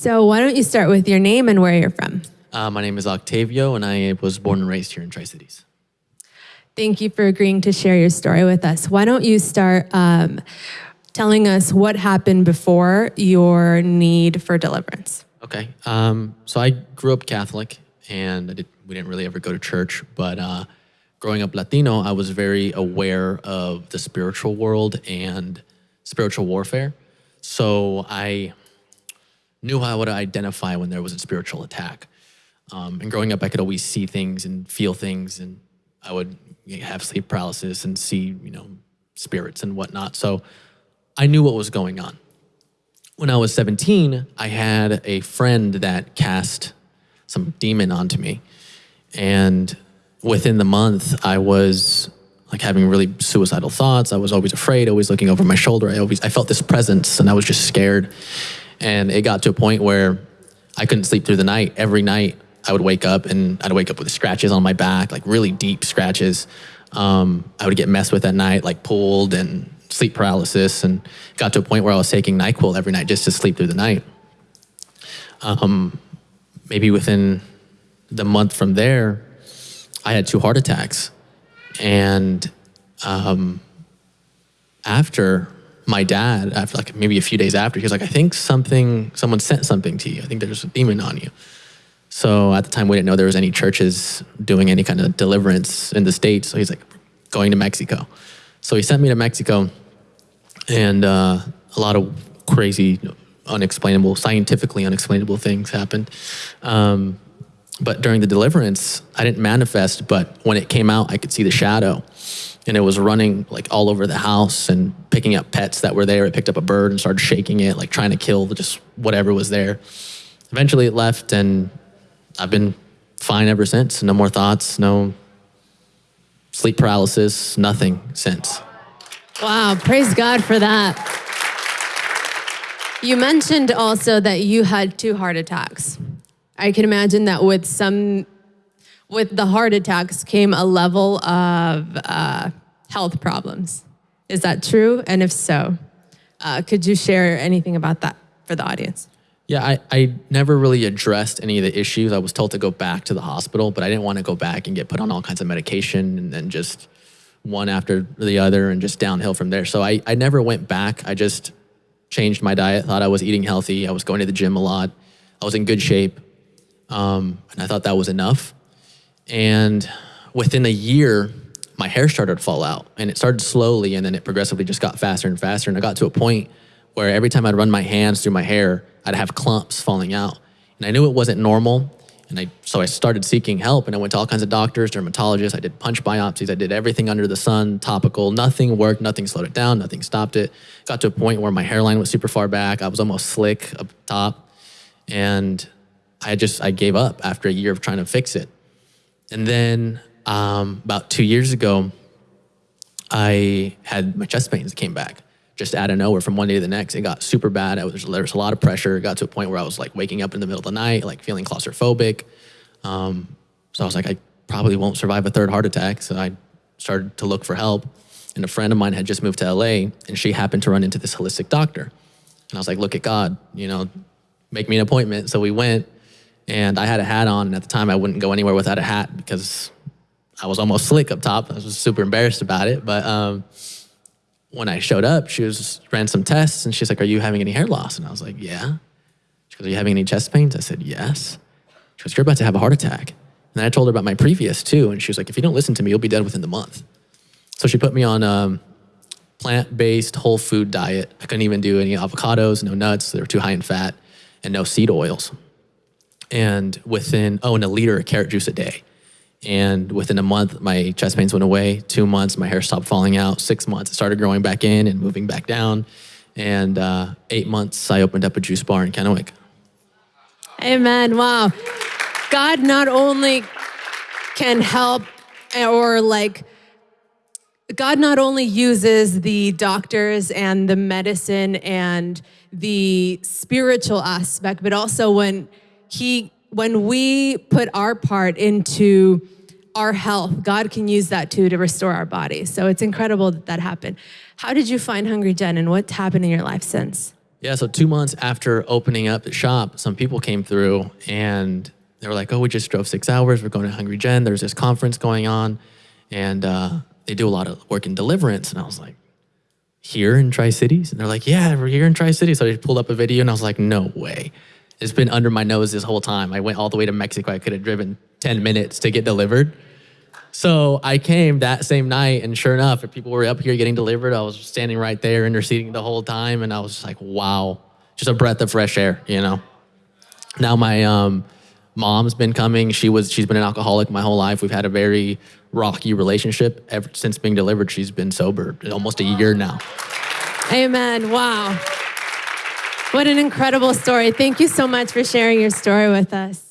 So, why don't you start with your name and where you're from? Uh, my name is Octavio, and I was born and raised here in Tri Cities. Thank you for agreeing to share your story with us. Why don't you start um, telling us what happened before your need for deliverance? Okay. Um, so I grew up Catholic, and did, we didn't really ever go to church. But uh, growing up Latino, I was very aware of the spiritual world and spiritual warfare. So I knew how to identify when there was a spiritual attack. Um, and growing up, I could always see things and feel things, and I would have sleep paralysis and see, you know, spirits and whatnot. So I knew what was going on. When I was 17, I had a friend that cast some demon onto me. And within the month, I was like having really suicidal thoughts. I was always afraid, always looking over my shoulder. I always I felt this presence and I was just scared. And it got to a point where I couldn't sleep through the night. Every night I would wake up and I'd wake up with scratches on my back, like really deep scratches. Um, I would get messed with at night, like pulled and sleep paralysis, and got to a point where I was taking NyQuil every night just to sleep through the night. Um, maybe within the month from there, I had two heart attacks. And um, after my dad, after like maybe a few days after, he was like, I think something, someone sent something to you. I think there's a demon on you. So at the time, we didn't know there was any churches doing any kind of deliverance in the States. So he's like, going to Mexico. So he sent me to Mexico, and uh, a lot of crazy, unexplainable, scientifically unexplainable things happened. Um, but during the deliverance, I didn't manifest, but when it came out, I could see the shadow. And it was running like all over the house and picking up pets that were there. It picked up a bird and started shaking it, like trying to kill just whatever was there. Eventually it left and I've been fine ever since. No more thoughts, no sleep paralysis, nothing since. Wow, praise God for that. You mentioned also that you had two heart attacks. I can imagine that with some, with the heart attacks came a level of uh, health problems. Is that true? And if so, uh, could you share anything about that for the audience? Yeah, I, I never really addressed any of the issues. I was told to go back to the hospital, but I didn't want to go back and get put on all kinds of medication and then just one after the other and just downhill from there. So I, I never went back. I just changed my diet, thought I was eating healthy. I was going to the gym a lot. I was in good shape. Um, and I thought that was enough. And within a year, my hair started to fall out and it started slowly and then it progressively just got faster and faster. And I got to a point where every time I'd run my hands through my hair, I'd have clumps falling out. And I knew it wasn't normal. And I, so I started seeking help and I went to all kinds of doctors, dermatologists. I did punch biopsies. I did everything under the sun, topical. Nothing worked. Nothing slowed it down. Nothing stopped it. Got to a point where my hairline was super far back. I was almost slick up top. And I just, I gave up after a year of trying to fix it. And then um, about two years ago, I had my chest pains came back just out of nowhere from one day to the next. It got super bad. I Was, there was a lot of pressure. It got to a point where I was like waking up in the middle of the night, like feeling claustrophobic. Um, so I was like, I probably won't survive a third heart attack. So I started to look for help. And a friend of mine had just moved to LA and she happened to run into this holistic doctor. And I was like, look at God, you know, make me an appointment. So we went and I had a hat on. And at the time I wouldn't go anywhere without a hat because I was almost slick up top. I was super embarrassed about it. But um, when I showed up, she was ran some tests and she's like, Are you having any hair loss? And I was like, Yeah. She goes, Are you having any chest pains? I said, Yes. She goes, You're about to have a heart attack. And I told her about my previous too. And she was like, If you don't listen to me, you'll be dead within the month. So she put me on a um, plant based whole food diet. I couldn't even do any avocados, no nuts, they were too high in fat, and no seed oils. And within, oh, and a liter of carrot juice a day. And within a month, my chest pains went away. Two months, my hair stopped falling out. Six months, it started growing back in and moving back down. And uh, eight months, I opened up a juice bar in Kennewick. Amen. Wow. God not only can help or like, God not only uses the doctors and the medicine and the spiritual aspect, but also when He when we put our part into our health, God can use that too to restore our body. So it's incredible that that happened. How did you find Hungry Gen and what's happened in your life since? Yeah, so two months after opening up the shop, some people came through and they were like, "Oh, we just drove six hours. We're going to Hungry Gen. There's this conference going on, and uh, they do a lot of work in deliverance." And I was like, "Here in Tri Cities?" And they're like, "Yeah, we're here in Tri Cities." So I pulled up a video, and I was like, "No way." It's been under my nose this whole time. I went all the way to Mexico. I could have driven 10 minutes to get delivered. So I came that same night, and sure enough, if people were up here getting delivered, I was standing right there interceding the whole time, and I was like, wow, just a breath of fresh air, you know. Now my um, mom's been coming. She was she's been an alcoholic my whole life. We've had a very rocky relationship ever since being delivered. She's been sober almost a year now. Amen. Wow. What an incredible story. Thank you so much for sharing your story with us.